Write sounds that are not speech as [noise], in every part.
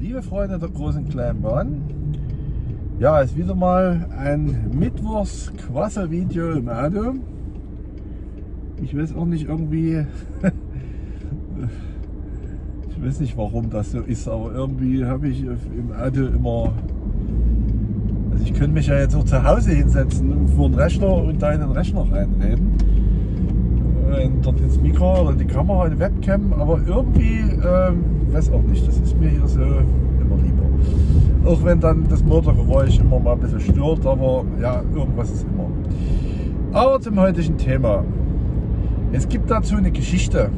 Liebe Freunde der großen kleinen Bahn, ja, ist wieder mal ein Mittwochs-Quassel-Video im Auto. Ich weiß auch nicht irgendwie, [laughs] ich weiß nicht warum das so ist, aber irgendwie habe ich im Auto immer, also ich könnte mich ja jetzt auch zu Hause hinsetzen vor den Rechner und da in den Rechner reinreden. Und dort ins Mikro oder die Kamera, die Webcam, aber irgendwie, ähm, weiß auch nicht, das ist mir hier so immer lieber. Auch wenn dann das Motorgeräusch immer mal ein bisschen stört, aber ja, irgendwas ist immer. Aber zum heutigen Thema. Es gibt dazu eine Geschichte.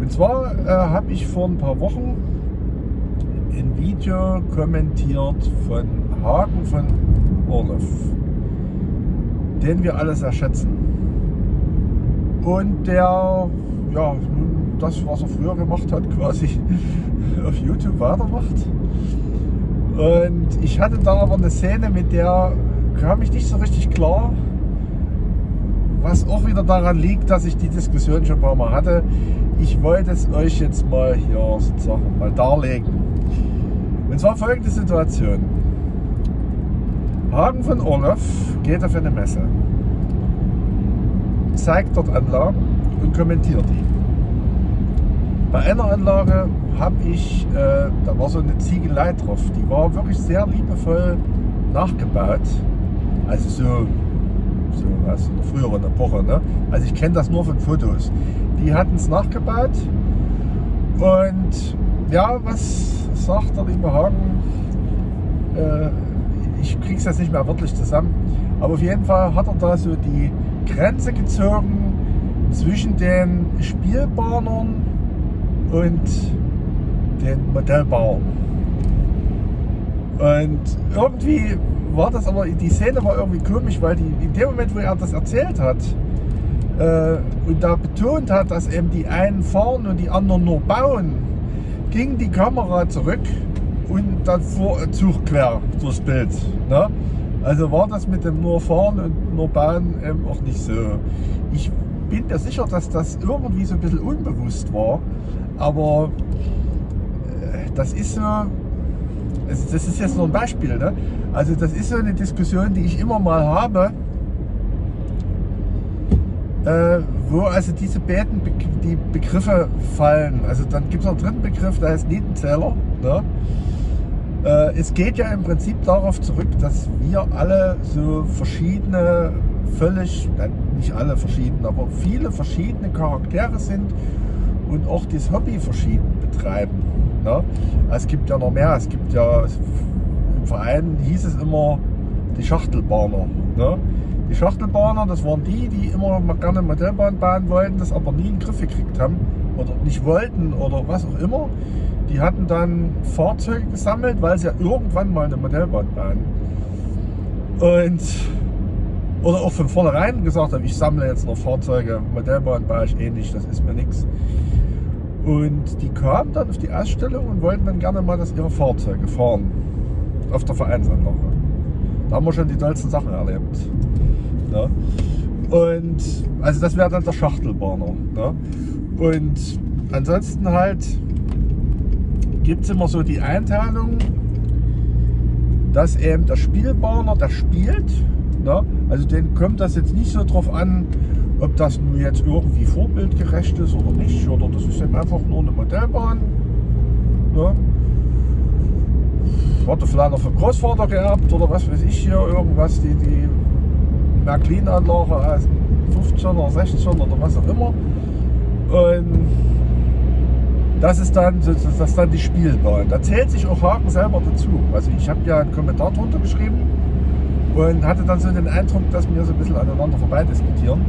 Und zwar äh, habe ich vor ein paar Wochen ein Video kommentiert von Hagen von Orloff, den wir alle sehr schätzen. Und der, ja, das, was er früher gemacht hat, quasi [laughs] auf YouTube weitermacht. Und ich hatte da aber eine Szene, mit der kam ich nicht so richtig klar. Was auch wieder daran liegt, dass ich die Diskussion schon ein paar Mal hatte. Ich wollte es euch jetzt mal hier sozusagen mal darlegen. Und zwar folgende Situation. Hagen von Orloff geht auf eine Messe, zeigt dort Anlagen und kommentiert die. Bei einer Anlage habe ich, äh, da war so eine Ziegelei drauf, die war wirklich sehr liebevoll nachgebaut. Also so, so aus einer früheren Epoche. Ne? Also ich kenne das nur von Fotos. Die hatten es nachgebaut und ja, was sagt der liebe Hagen? Äh, ich kriege es jetzt nicht mehr wirklich zusammen, aber auf jeden Fall hat er da so die Grenze gezogen zwischen den Spielbahnern und den Modellbau. Und irgendwie war das aber, die Szene war irgendwie komisch, weil die, in dem Moment, wo er das erzählt hat äh, und da betont hat, dass eben die einen fahren und die anderen nur bauen, ging die Kamera zurück und dann fuhr ein Zug quer durchs Bild. Ne? Also war das mit dem nur fahren und nur bauen eben auch nicht so. Ich bin mir sicher, dass das irgendwie so ein bisschen unbewusst war, aber äh, das ist so, das ist jetzt nur ein Beispiel, ne? also das ist so eine Diskussion, die ich immer mal habe, äh, wo also diese beiden Be die Begriffe fallen. Also dann gibt es noch einen dritten Begriff, der heißt Nietenzähler. Ne? Äh, es geht ja im Prinzip darauf zurück, dass wir alle so verschiedene, völlig, nicht alle verschieden, aber viele verschiedene Charaktere sind und auch das Hobby verschieden betreiben. Ne? Es gibt ja noch mehr, es gibt ja, im Verein hieß es immer die Schachtelbahner. Ne? Die Schachtelbahner, das waren die, die immer mal gerne Modellbahn bauen wollten, das aber nie in den Griff gekriegt haben oder nicht wollten oder was auch immer. Die hatten dann Fahrzeuge gesammelt, weil sie ja irgendwann mal eine Modellbahn bauen. Und oder auch von vornherein gesagt haben, ich sammle jetzt noch Fahrzeuge, Modellbahn baue ich eh nicht, das ist mir nichts. Und die kamen dann auf die Ausstellung und wollten dann gerne mal, dass ihre Fahrzeuge fahren. Auf der Vereinsanlage. Da haben wir schon die tollsten Sachen erlebt. Ja. Und also das wäre dann der Schachtelbahner. Ja. Und ansonsten halt gibt es immer so die Einteilung, dass eben der Spielbahner, der spielt. Ja. Also den kommt das jetzt nicht so drauf an, ob das nun jetzt irgendwie vorbildgerecht ist oder nicht, oder das ist eben einfach nur eine Modellbahn. Ne? Hatte vielleicht noch vom Großvater geerbt oder was weiß ich hier, irgendwas, die, die Märklin-Anlage aus 15 oder 16 oder was auch immer. Und das ist dann, das ist dann die Spielbahn. Da zählt sich auch Haken selber dazu. Also ich habe ja einen Kommentar drunter geschrieben und hatte dann so den Eindruck, dass wir so ein bisschen aneinander vorbei diskutieren.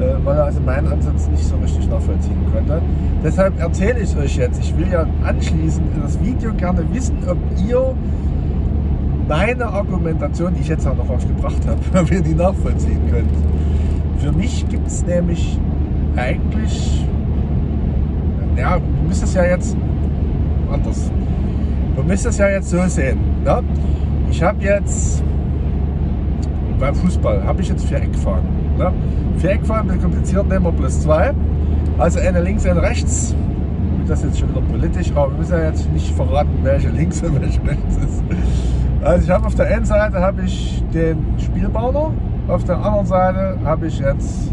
Äh, weil er also meinen Ansatz nicht so richtig nachvollziehen konnte. Deshalb erzähle ich euch jetzt, ich will ja anschließend in das Video gerne wissen, ob ihr meine Argumentation, die ich jetzt auch noch aufgebracht habe, [laughs] ob ihr die nachvollziehen könnt. Für mich gibt es nämlich eigentlich, ja, ihr müsst es ja jetzt anders. Du müsst es ja jetzt so sehen. Ne? Ich habe jetzt beim Fußball, habe ich jetzt vier Eckfahnen. Ne? Eckfahren ein bisschen kompliziert, nehmen wir plus zwei. Also eine links, eine rechts. das jetzt schon wieder politisch, aber wir müssen ja jetzt nicht verraten, welche links und welche rechts ist. Also ich habe auf der einen Seite habe ich den Spielbauer, auf der anderen Seite habe ich jetzt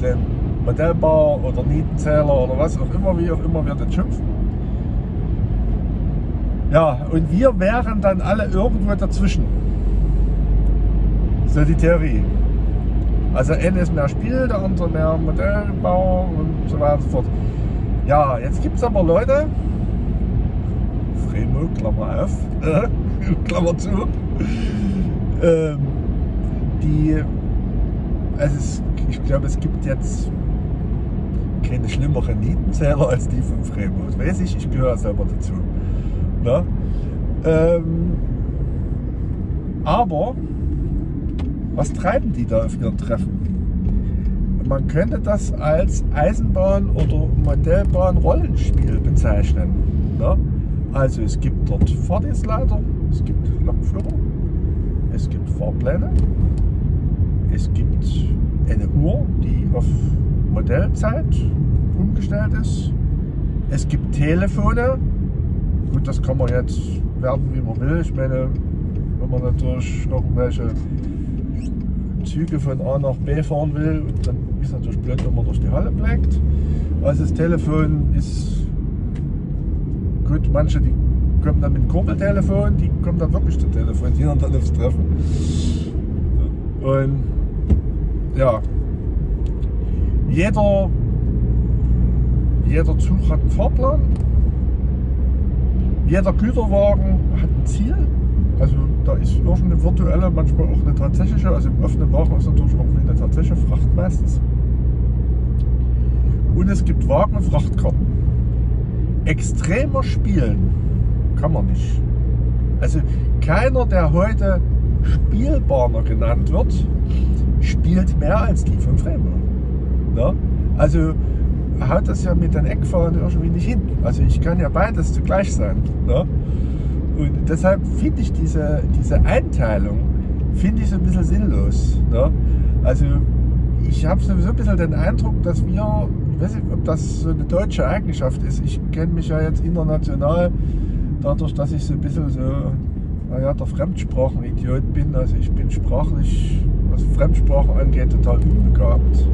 den Modellbauer oder Nietenzähler oder was auch immer, wie auch immer wir den schimpfen. Ja, und wir wären dann alle irgendwo dazwischen. So die Theorie. Also einer ist mehr Spiel, der andere mehr Modellbau und so weiter und so fort. Ja, jetzt gibt es aber Leute, Fremo, Klammer auf, [laughs] Klammer zu, ähm, die, also es, ich glaube, es gibt jetzt keine schlimmeren Nietenzähler als die von Fremo. Das weiß ich, ich gehöre selber dazu. Ne? Ähm, aber was treiben die da auf ihren Treffen? Man könnte das als Eisenbahn- oder Modellbahn-Rollenspiel bezeichnen. Ne? Also es gibt dort Fahrdienstleiter, es gibt Lokführer, es gibt Fahrpläne, es gibt eine Uhr, die auf Modellzeit umgestellt ist. Es gibt Telefone. Gut, das kann man jetzt werden, wie man will. Ich meine, wenn man natürlich noch welche Züge von A nach B fahren will, dann ist es natürlich blöd, wenn man durch die Halle bleibt. Also das Telefon ist gut, manche die kommen dann mit dem Kurbeltelefon, die kommen dann wirklich zum Telefon, die dann aufs Treffen. Und ja, jeder, jeder Zug hat einen Fahrplan, jeder Güterwagen hat ein Ziel. Also da ist irgendeine virtuelle, manchmal auch eine tatsächliche, also im offenen Wagen ist natürlich auch eine tatsächliche Fracht meistens. Und es gibt Wagen- und Frachtkarten. Extremer spielen kann man nicht. Also keiner, der heute Spielbahner genannt wird, spielt mehr als die von Fremer. Ne? Also haut das ja mit den Eckfahren irgendwie nicht hin. Also ich kann ja beides zugleich sein. Ne? Und deshalb finde ich diese, diese Einteilung finde ich so ein bisschen sinnlos. Ne? Also ich habe sowieso ein bisschen den Eindruck, dass wir, ich weiß nicht, ob das so eine deutsche Eigenschaft ist. Ich kenne mich ja jetzt international dadurch, dass ich so ein bisschen so, naja, der Fremdsprachenidiot bin. Also ich bin sprachlich, was Fremdsprachen angeht, total unbegabt.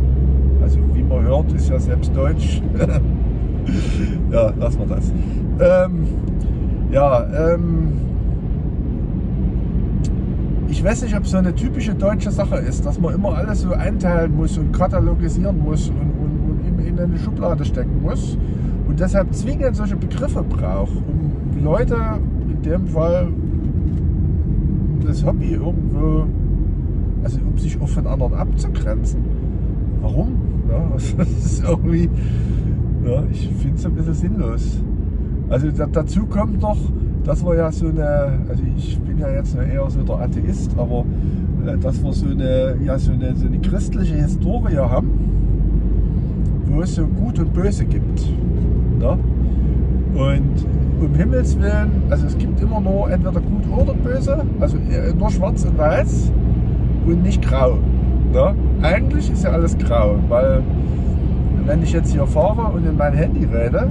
Also wie man hört, ist ja selbst Deutsch. [laughs] ja, lassen wir das. Ähm, ja, ähm, ich weiß nicht, ob es so eine typische deutsche Sache ist, dass man immer alles so einteilen muss und katalogisieren muss und, und, und in, eine Schublade stecken muss und deshalb zwingend solche Begriffe braucht, um Leute, in dem Fall das Hobby irgendwo, also um sich auch von anderen abzugrenzen. Warum? Ja, [laughs] das ist irgendwie, ja, ich finde es ein bisschen sinnlos. Also da, dazu kommt noch, dass wir ja so eine, also ich bin ja jetzt eher so der Atheist, aber äh, dass wir so eine, ja, so eine, so eine christliche Historie haben, wo es so Gut und Böse gibt. Ne? Und um Himmels Willen, also es gibt immer nur entweder gut oder böse, also äh, nur schwarz und weiß und nicht grau. Ne? Eigentlich ist ja alles grau, weil wenn ich jetzt hier fahre und in mein Handy rede,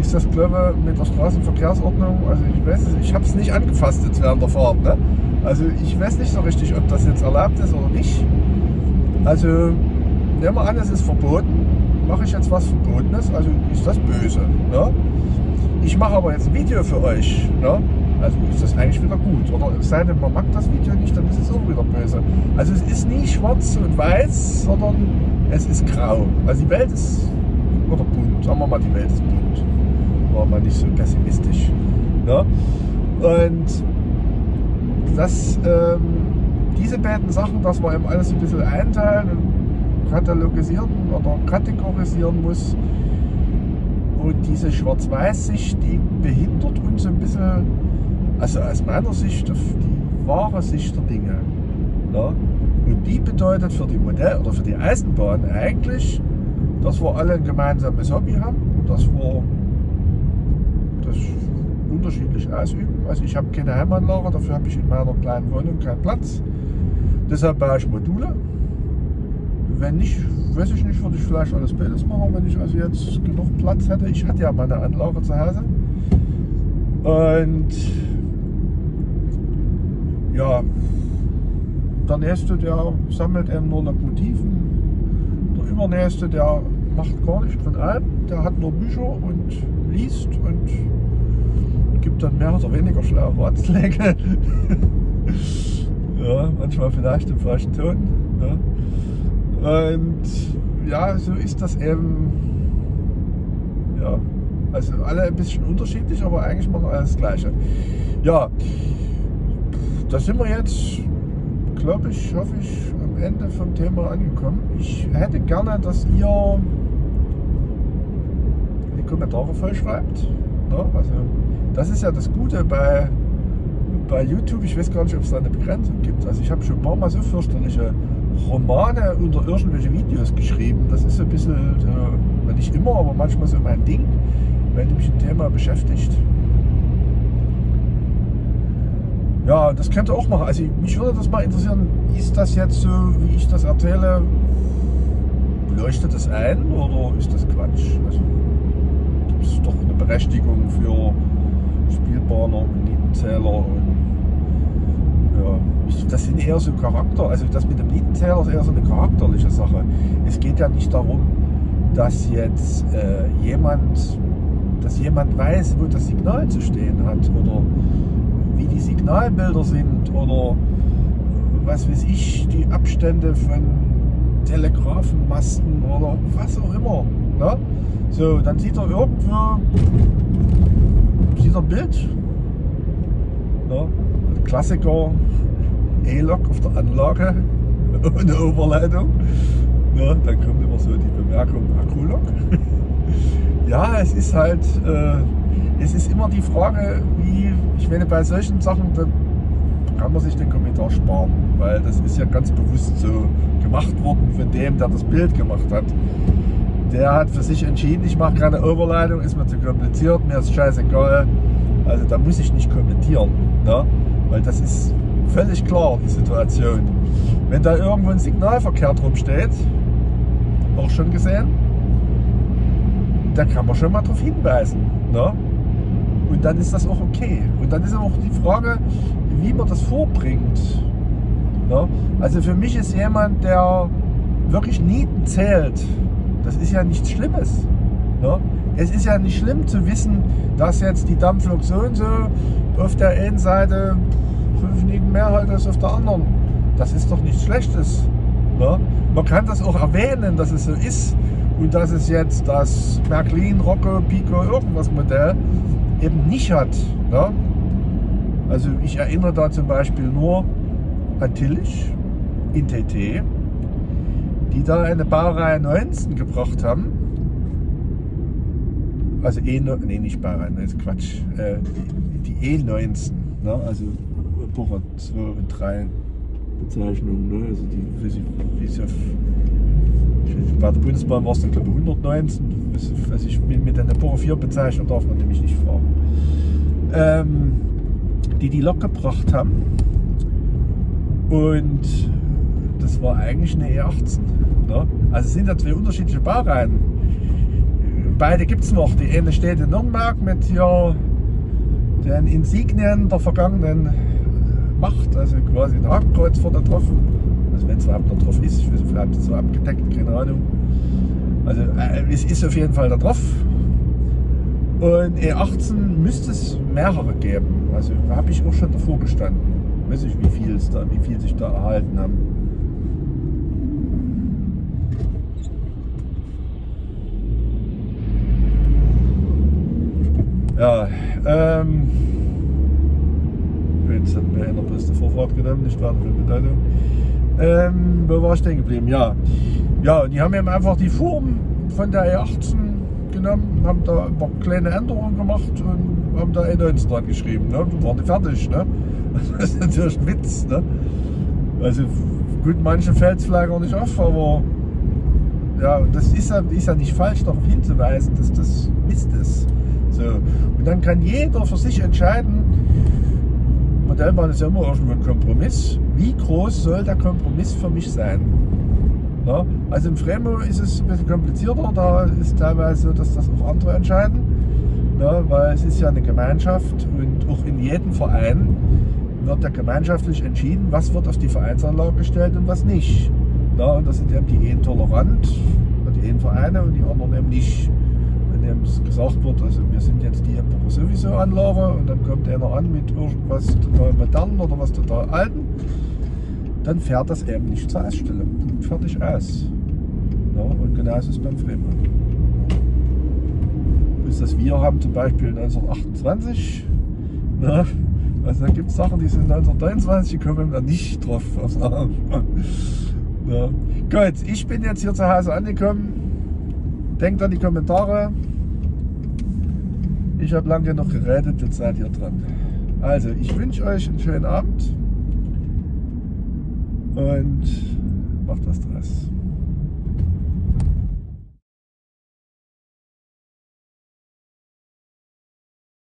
ist das glaube ich mit der Straßenverkehrsordnung, also ich weiß es, ich habe es nicht angefasst jetzt während der Fahrt. Ne? Also ich weiß nicht so richtig, ob das jetzt erlaubt ist oder nicht. Also nehmen wir an, es ist verboten. Mache ich jetzt was Verbotenes, also ist das böse. Ne? Ich mache aber jetzt ein Video für euch. Ne? Also ist das eigentlich wieder gut. Oder es sei denn, man mag das Video nicht, dann ist es auch wieder böse. Also es ist nie schwarz und weiß, sondern es ist grau. Also die Welt ist, oder bunt, sagen wir mal, die Welt ist bunt. War mal nicht so pessimistisch. Ne? Und das, ähm, diese beiden Sachen, dass man eben alles ein bisschen einteilen und katalogisieren oder kategorisieren muss. Und diese Schwarz-Weiß-Sicht, die behindert uns ein bisschen also aus meiner Sicht die wahre Sicht der Dinge. Ja? Und die bedeutet für die Modell oder für die Eisenbahn eigentlich, dass wir alle ein gemeinsames Hobby haben, dass wir das unterschiedlich ausüben. Also ich habe keine Heimanlage, dafür habe ich in meiner kleinen Wohnung keinen Platz. Deshalb baue ich Module. wenn nicht, weiß ich nicht, würde ich vielleicht alles Bildes machen, wenn ich also jetzt genug Platz hätte. Ich hatte ja meine Anlage zu Hause. Und ja, der nächste, der sammelt eben nur Lokomotiven. Der übernächste, der macht gar nichts von allem. Der hat nur Bücher und liest und gibt dann mehr oder weniger schlaue Ratschläge. [laughs] ja, manchmal vielleicht im falschen Ton. Ja. Und ja, so ist das eben. Ja, also alle ein bisschen unterschiedlich, aber eigentlich machen alles das Gleiche. Ja, da sind wir jetzt glaube ich, hoffe ich, am Ende vom Thema angekommen. Ich hätte gerne, dass ihr die Kommentare voll schreibt. Ne? Also, das ist ja das Gute bei, bei YouTube. Ich weiß gar nicht, ob es da eine Begrenzung gibt. Also ich habe schon ein paar Mal so fürchterliche Romane unter irgendwelche Videos geschrieben. Das ist so ein bisschen, äh, nicht immer, aber manchmal so mein Ding, wenn mich ein Thema beschäftigt. Ja, das könnt ihr auch machen. Also mich würde das mal interessieren, ist das jetzt so, wie ich das erzähle, leuchtet das ein oder ist das Quatsch? Also gibt es doch eine Berechtigung für Spielbahner und Nietenzähler und ja, das sind eher so Charakter, also das mit dem Nietenzähler ist eher so eine charakterliche Sache. Es geht ja nicht darum, dass jetzt äh, jemand, dass jemand weiß, wo das Signal zu stehen hat oder wie die Signalbilder sind oder was weiß ich, die Abstände von Telegrafenmasten oder was auch immer. Ne? So, dann sieht er irgendwo sieht er ein Bild. Ne? Klassiker E-Lok auf der Anlage [laughs] ohne Oberleitung. Ne? Dann kommt immer so die Bemerkung Akkulok. [laughs] ja, es ist halt äh, es ist immer die Frage, wie, ich meine, bei solchen Sachen, da kann man sich den Kommentar sparen, weil das ist ja ganz bewusst so gemacht worden von dem, der das Bild gemacht hat. Der hat für sich entschieden, ich mache keine Overleitung, ist mir zu kompliziert, mir ist scheißegal. Also da muss ich nicht kommentieren, ne? weil das ist völlig klar, die Situation. Wenn da irgendwo ein Signalverkehr drum steht, auch schon gesehen, da kann man schon mal darauf hinweisen. Ne? Dann ist das auch okay. Und dann ist auch die Frage, wie man das vorbringt. Ja? Also für mich ist jemand, der wirklich Nieten zählt, das ist ja nichts Schlimmes. Ja? Es ist ja nicht schlimm zu wissen, dass jetzt die Dampflok so und so auf der einen Seite fünf Nieten mehr hat als auf der anderen. Das ist doch nichts Schlechtes. Ja? Man kann das auch erwähnen, dass es so ist und dass es jetzt das Märklin, Rocco, Pico, irgendwas Modell eben nicht hat. Ja? Also ich erinnere da zum Beispiel nur an Tillich in TT, die da eine Baureihe 19 gebracht haben. Also E, nee, nicht Baureihe, ist Quatsch, äh, die, die E19, ne? also Bocher 2 und 3 Bezeichnungen, ne? also die, wie sie, auf, bei der Bundesbahn war es dann glaube ich 119, also ich mit der Epoche 4 Bezeichnung darf man nämlich nicht fragen, ähm, die die Lok gebracht haben. Und das war eigentlich eine E18. Ne? Also es sind ja zwei unterschiedliche Baureihen. Beide gibt es noch. Die eine steht in Nürnberg mit hier den Insignien der vergangenen Macht, also quasi ein Hakenkreuz vorne drauf. Also wenn es überhaupt noch drauf ist, ich weiß nicht, vielleicht so abgedeckt, keine Ahnung. Also äh, es ist auf jeden Fall da drauf. Und E18 müsste es mehrere geben. Also habe ich auch schon davor gestanden. Weiß ich, wie viel es da, wie viel sich da erhalten haben. Ja, ähm, jetzt hat mir einer die Vorfahrt genommen, nicht weiter für Bedeutung. Ähm, wo war ich denn geblieben? Ja, ja, die haben eben einfach die Form von der E18 genommen, haben da ein paar kleine Änderungen gemacht und haben da E19 dran geschrieben. Ne? Dann waren die fertig. Ne? [laughs] Das ist natürlich ein Witz. Ne? Also gut, manche fällt es vielleicht auch nicht auf, aber ja, das ist ja, ist ja nicht falsch, darauf hinzuweisen, dass das Mist ist. So. Und dann kann jeder für sich entscheiden, Modellbahn ist ja immer irgendwo ein Kompromiss. Wie groß soll der Kompromiss für mich sein? Ja, also im Fremo ist es ein bisschen komplizierter, da ist teilweise so, dass das auch andere entscheiden, ja, weil es ist ja eine Gemeinschaft und auch in jedem Verein wird ja gemeinschaftlich entschieden, was wird auf die Vereinsanlage gestellt und was nicht. Ja, und das sind eben die einen tolerant, die einen Vereine und die anderen eben nicht. Wenn eben gesagt wird, also wir sind jetzt die Epoche sowieso Anlage und dann kommt einer an mit irgendwas total modernen oder was total alten, dann fährt das eben nicht zur Ausstellung. Fertig aus. Ja, und genauso ist es beim Fremont. Bis das wir haben zum Beispiel 1928. Ja, also da gibt es Sachen, die sind 1923 gekommen, da nicht drauf. Ja. Gut, ich bin jetzt hier zu Hause angekommen. Denkt an die Kommentare. Ich habe lange genug geredet, jetzt seid ihr dran. Also, ich wünsche euch einen schönen Abend und macht was draus.